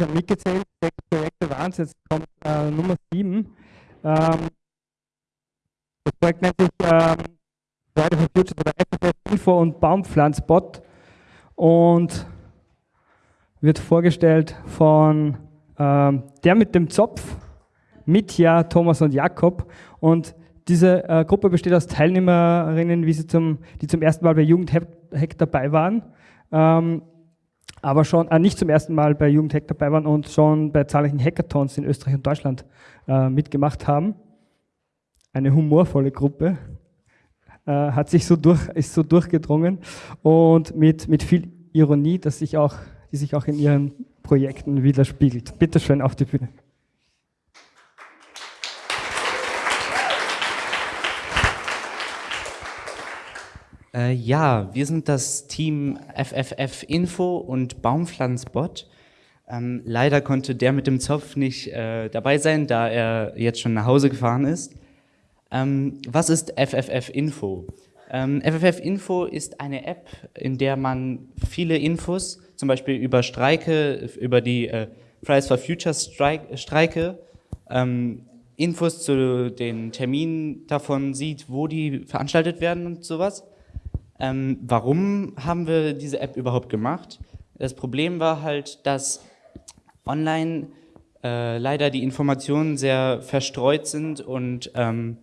habe mitgezählt, sechs Projekte waren es, jetzt kommt äh, Nummer sieben. Ähm, das Projekt nennt sich ähm, Friday for Future oder FFF Info und Baumpflanzbot und wird vorgestellt von ähm, der mit dem Zopf, Mitja, Thomas und Jakob. Und diese äh, Gruppe besteht aus Teilnehmerinnen, wie sie zum, die zum ersten Mal bei Jugendhack dabei waren, ähm, aber schon äh, nicht zum ersten Mal bei Jugendhack dabei waren und schon bei zahlreichen Hackathons in Österreich und Deutschland äh, mitgemacht haben. Eine humorvolle Gruppe, äh, hat sich so durch, ist so durchgedrungen und mit, mit viel Ironie, dass sich auch, die sich auch in ihren Projekten widerspiegelt. Bitte schön auf die Bühne. Äh, ja, wir sind das Team FFF Info und Baumpflanzbot. Ähm, leider konnte der mit dem Zopf nicht äh, dabei sein, da er jetzt schon nach Hause gefahren ist. Ähm, was ist FFF Info? Ähm, FFF Info ist eine App, in der man viele Infos, zum Beispiel über Streike, über die äh, Fridays for Future Streik, Streike, ähm, Infos zu den Terminen davon sieht, wo die veranstaltet werden und sowas. Ähm, warum haben wir diese App überhaupt gemacht? Das Problem war halt, dass online äh, leider die Informationen sehr verstreut sind und ähm,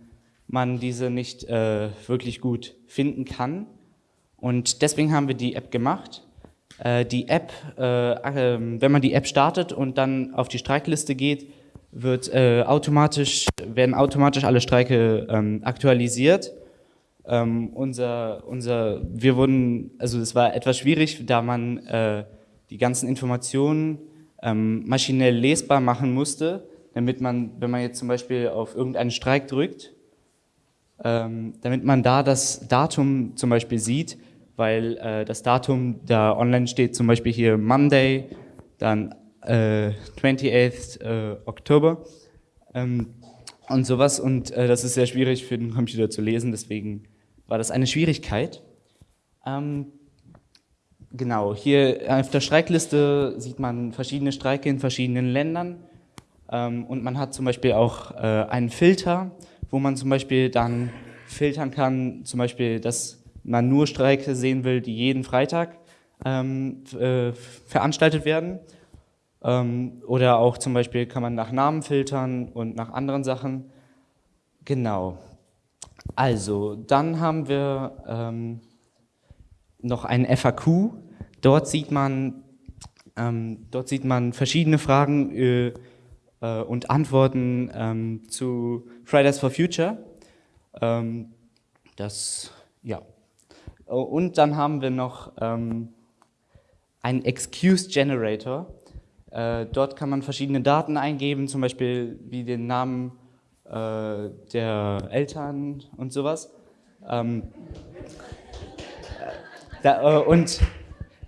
man diese nicht äh, wirklich gut finden kann. Und deswegen haben wir die App gemacht. Äh, die App, äh, ähm, wenn man die App startet und dann auf die Streikliste geht, wird äh, automatisch, werden automatisch alle Streike ähm, aktualisiert ähm, unser, unser, wir wurden, also es war etwas schwierig, da man äh, die ganzen Informationen ähm, maschinell lesbar machen musste, damit man, wenn man jetzt zum Beispiel auf irgendeinen Streik drückt, ähm, damit man da das Datum zum Beispiel sieht, weil äh, das Datum da online steht, zum Beispiel hier Monday, dann äh, 28. Äh, Oktober ähm, und sowas und äh, das ist sehr schwierig für den Computer zu lesen, deswegen war das eine Schwierigkeit. Ähm, genau, hier auf der Streikliste sieht man verschiedene Streike in verschiedenen Ländern ähm, und man hat zum Beispiel auch äh, einen Filter, wo man zum Beispiel dann filtern kann, zum Beispiel, dass man nur Streike sehen will, die jeden Freitag ähm, äh, veranstaltet werden. Ähm, oder auch zum Beispiel kann man nach Namen filtern und nach anderen Sachen. Genau. Also, dann haben wir ähm, noch ein FAQ. Dort sieht man, ähm, dort sieht man verschiedene Fragen äh, äh, und Antworten ähm, zu Fridays for Future. Ähm, das, ja. Und dann haben wir noch ähm, einen Excuse Generator. Äh, dort kann man verschiedene Daten eingeben, zum Beispiel wie den Namen äh, der Eltern und sowas. Ähm, da, äh, und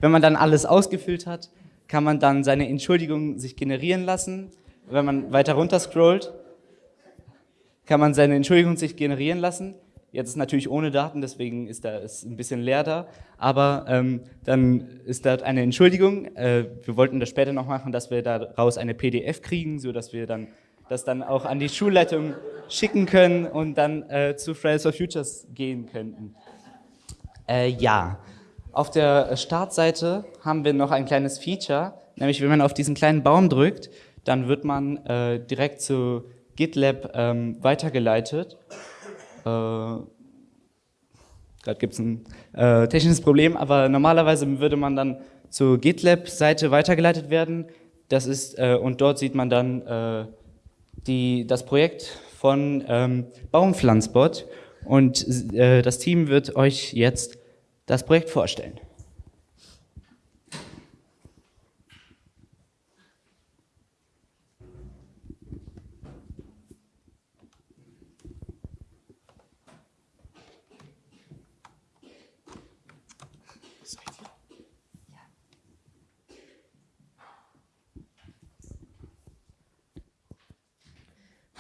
wenn man dann alles ausgefüllt hat, kann man dann seine Entschuldigung sich generieren lassen. Wenn man weiter runter scrollt, kann man seine Entschuldigung sich generieren lassen. Jetzt ist natürlich ohne Daten, deswegen ist da ist ein bisschen leer da. Aber ähm, dann ist dort eine Entschuldigung. Äh, wir wollten das später noch machen, dass wir daraus eine PDF kriegen, so dass wir dann das dann auch an die Schulleitung schicken können und dann äh, zu Fridays for Futures gehen könnten. Äh, ja, auf der Startseite haben wir noch ein kleines Feature, nämlich wenn man auf diesen kleinen Baum drückt, dann wird man äh, direkt zu GitLab ähm, weitergeleitet. Äh, Gerade gibt es ein äh, technisches Problem, aber normalerweise würde man dann zur GitLab-Seite weitergeleitet werden. Das ist, äh, und dort sieht man dann die, das Projekt von ähm, Baumpflanzbot und äh, das Team wird euch jetzt das Projekt vorstellen.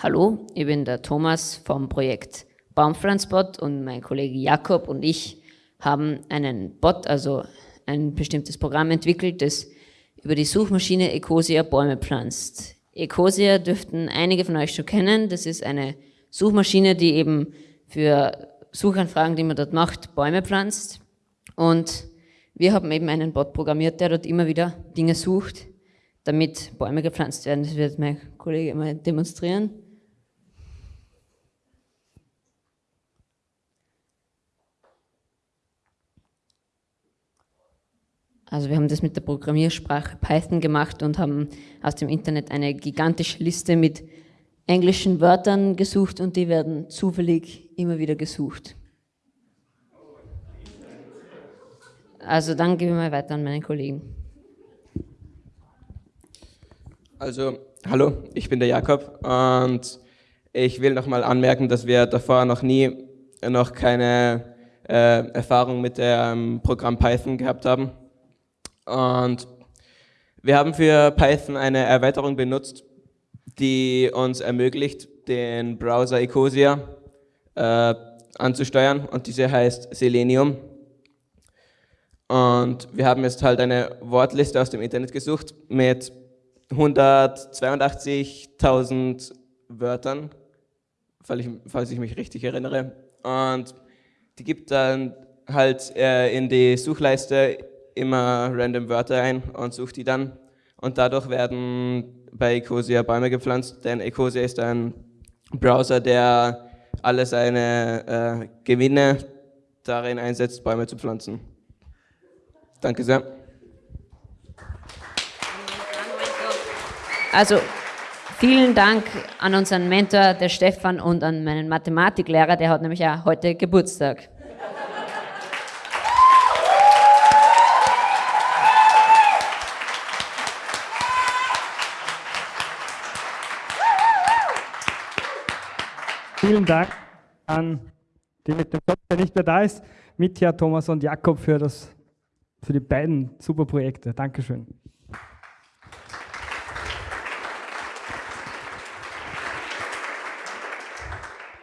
Hallo, ich bin der Thomas vom Projekt Baumpflanzbot und mein Kollege Jakob und ich haben einen Bot, also ein bestimmtes Programm entwickelt, das über die Suchmaschine Ecosia Bäume pflanzt. Ecosia dürften einige von euch schon kennen. Das ist eine Suchmaschine, die eben für Suchanfragen, die man dort macht, Bäume pflanzt. Und wir haben eben einen Bot programmiert, der dort immer wieder Dinge sucht, damit Bäume gepflanzt werden. Das wird mein Kollege mal demonstrieren. Also wir haben das mit der Programmiersprache Python gemacht und haben aus dem Internet eine gigantische Liste mit englischen Wörtern gesucht und die werden zufällig immer wieder gesucht. Also dann gebe ich mal weiter an meinen Kollegen. Also, hallo, ich bin der Jakob und ich will nochmal anmerken, dass wir davor noch nie noch keine äh, Erfahrung mit dem Programm Python gehabt haben. Und wir haben für Python eine Erweiterung benutzt, die uns ermöglicht, den Browser Ecosia äh, anzusteuern und diese heißt Selenium. Und wir haben jetzt halt eine Wortliste aus dem Internet gesucht mit 182.000 Wörtern, falls ich, mich richtig erinnere. Und die gibt dann halt äh, in die Suchleiste immer random Wörter ein und suche die dann. Und dadurch werden bei Ecosia Bäume gepflanzt, denn Ecosia ist ein Browser, der alle seine äh, Gewinne darin einsetzt, Bäume zu pflanzen. Danke sehr. Also vielen Dank an unseren Mentor, der Stefan, und an meinen Mathematiklehrer, der hat nämlich auch heute Geburtstag. Vielen Dank an die mit dem Job, der nicht mehr da ist, Mitya, Thomas und Jakob für, das, für die beiden super Projekte. Dankeschön.